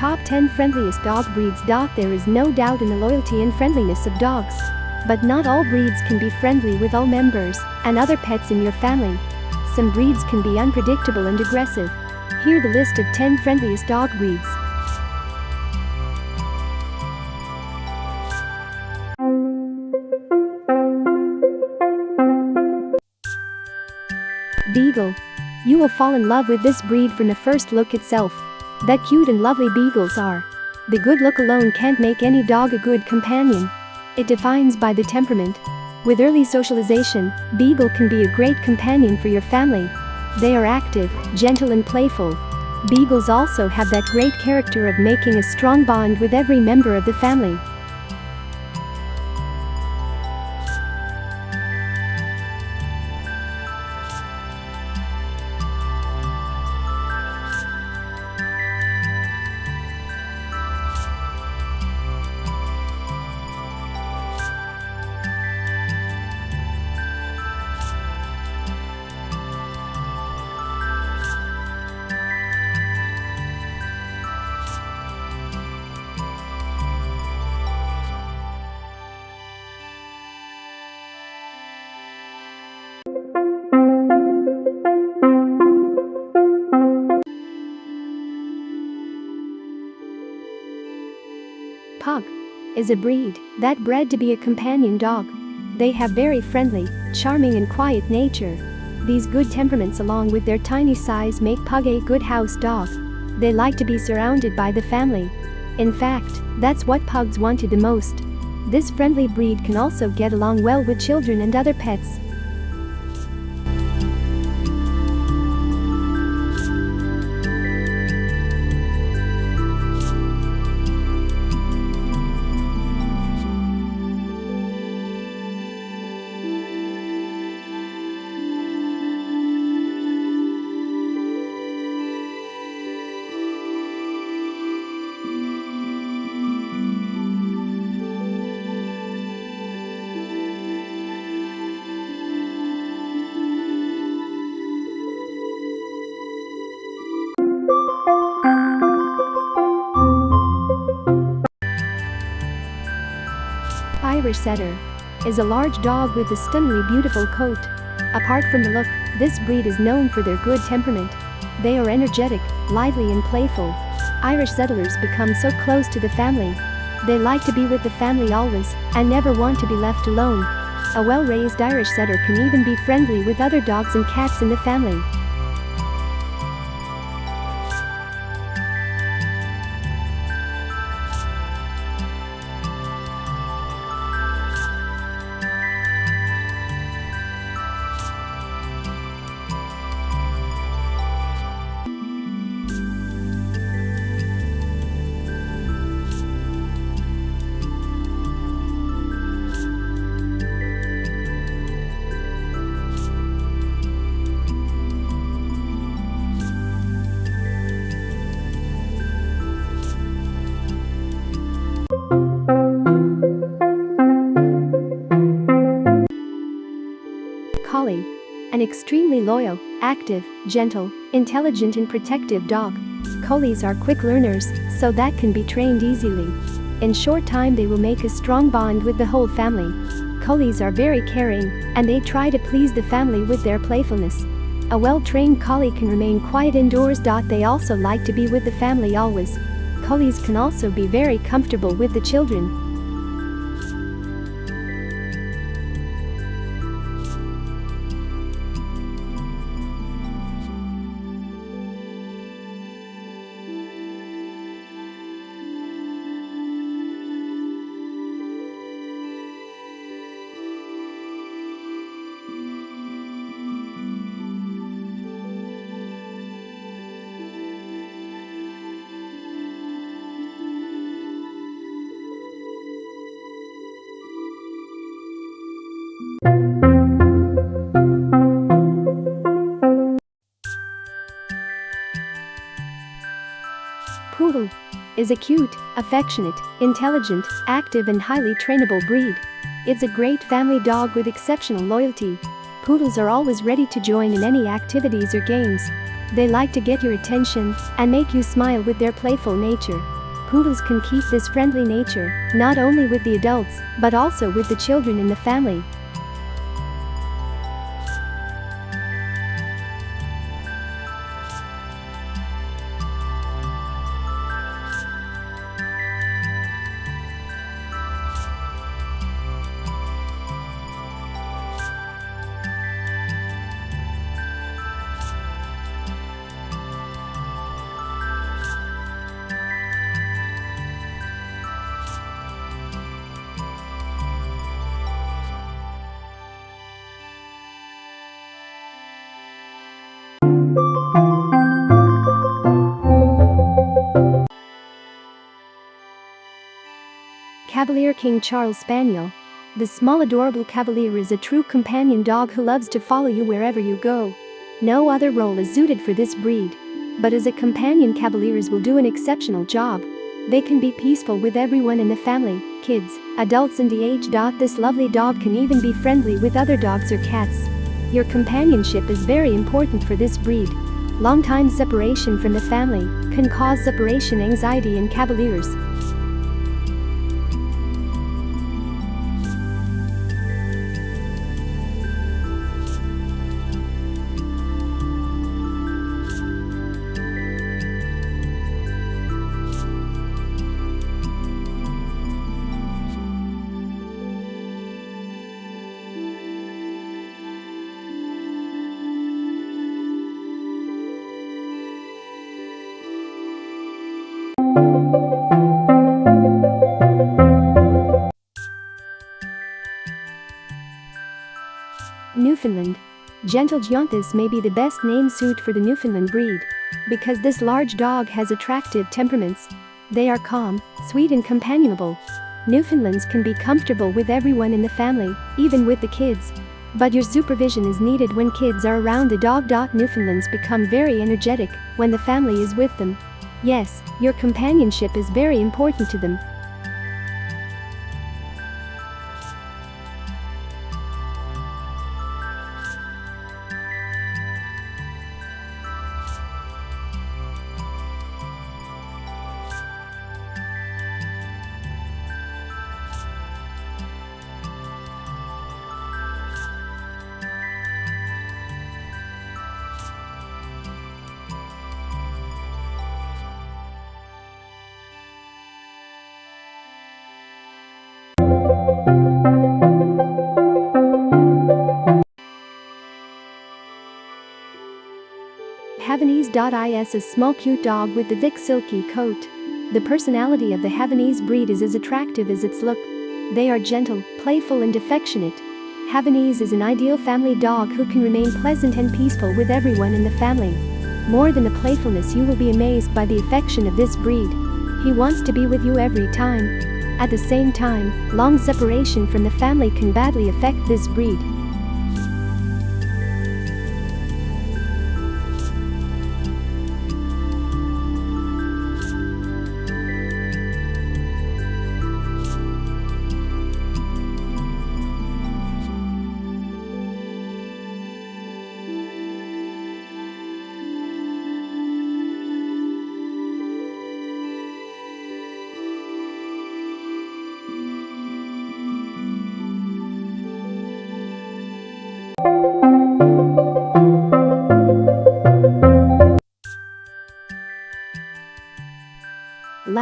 Top 10 Friendliest Dog Breeds. There is no doubt in the loyalty and friendliness of dogs. But not all breeds can be friendly with all members and other pets in your family. Some breeds can be unpredictable and aggressive. Here the list of 10 friendliest dog breeds. Beagle. You will fall in love with this breed from the first look itself. That cute and lovely beagles are. The good look alone can't make any dog a good companion. It defines by the temperament. With early socialization, Beagle can be a great companion for your family. They are active, gentle and playful. Beagles also have that great character of making a strong bond with every member of the family. Pug is a breed that bred to be a companion dog. They have very friendly, charming and quiet nature. These good temperaments along with their tiny size make Pug a good house dog. They like to be surrounded by the family. In fact, that's what pugs wanted the most. This friendly breed can also get along well with children and other pets. Irish Setter is a large dog with a stunningly beautiful coat. Apart from the look, this breed is known for their good temperament. They are energetic, lively and playful. Irish setters become so close to the family. They like to be with the family always and never want to be left alone. A well-raised Irish setter can even be friendly with other dogs and cats in the family. An extremely loyal, active, gentle, intelligent and protective dog. Collies are quick learners, so that can be trained easily. In short time they will make a strong bond with the whole family. Collies are very caring, and they try to please the family with their playfulness. A well-trained collie can remain quiet indoors. They also like to be with the family always. Collies can also be very comfortable with the children, is a cute, affectionate, intelligent, active and highly trainable breed. It's a great family dog with exceptional loyalty. Poodles are always ready to join in any activities or games. They like to get your attention and make you smile with their playful nature. Poodles can keep this friendly nature, not only with the adults, but also with the children in the family. Cavalier King Charles Spaniel. The small adorable Cavalier is a true companion dog who loves to follow you wherever you go. No other role is suited for this breed. But as a companion Cavaliers will do an exceptional job. They can be peaceful with everyone in the family, kids, adults and the age. This lovely dog can even be friendly with other dogs or cats. Your companionship is very important for this breed. Long time separation from the family can cause separation anxiety in Cavaliers. Newfoundland. Gentle Gianthus may be the best name suit for the Newfoundland breed. Because this large dog has attractive temperaments. They are calm, sweet and companionable. Newfoundlands can be comfortable with everyone in the family, even with the kids. But your supervision is needed when kids are around the dog. Newfoundlands become very energetic when the family is with them. Yes, your companionship is very important to them. Havanese.is is a small cute dog with the thick silky coat. The personality of the Havanese breed is as attractive as its look. They are gentle, playful and affectionate. Havanese is an ideal family dog who can remain pleasant and peaceful with everyone in the family. More than the playfulness you will be amazed by the affection of this breed. He wants to be with you every time. At the same time, long separation from the family can badly affect this breed.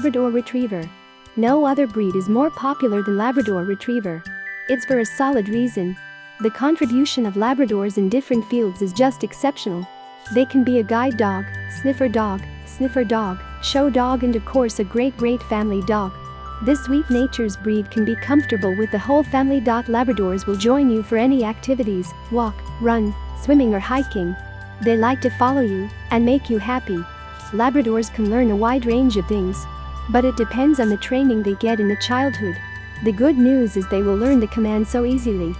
Labrador Retriever. No other breed is more popular than Labrador Retriever. It's for a solid reason. The contribution of Labradors in different fields is just exceptional. They can be a guide dog, sniffer dog, sniffer dog, show dog and of course a great great family dog. This sweet nature's breed can be comfortable with the whole family. Labradors will join you for any activities, walk, run, swimming or hiking. They like to follow you and make you happy. Labradors can learn a wide range of things. But it depends on the training they get in the childhood. The good news is they will learn the command so easily.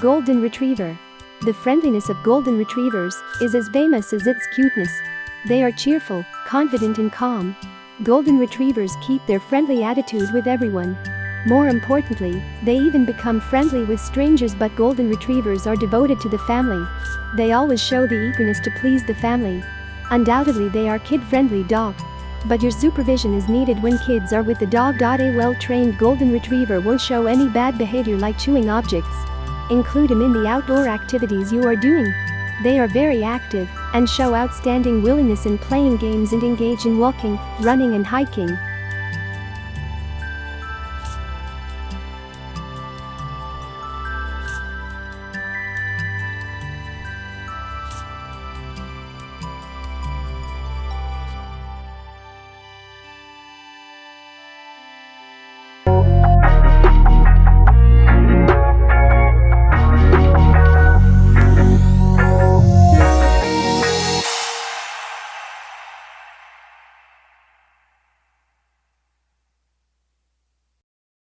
Golden Retriever. The friendliness of golden retrievers is as famous as its cuteness. They are cheerful, confident and calm. Golden retrievers keep their friendly attitude with everyone. More importantly, they even become friendly with strangers but golden retrievers are devoted to the family. They always show the eagerness to please the family. Undoubtedly they are kid-friendly dog. But your supervision is needed when kids are with the dog. A well-trained golden retriever won't show any bad behavior like chewing objects. Include them in the outdoor activities you are doing. They are very active and show outstanding willingness in playing games and engage in walking, running and hiking.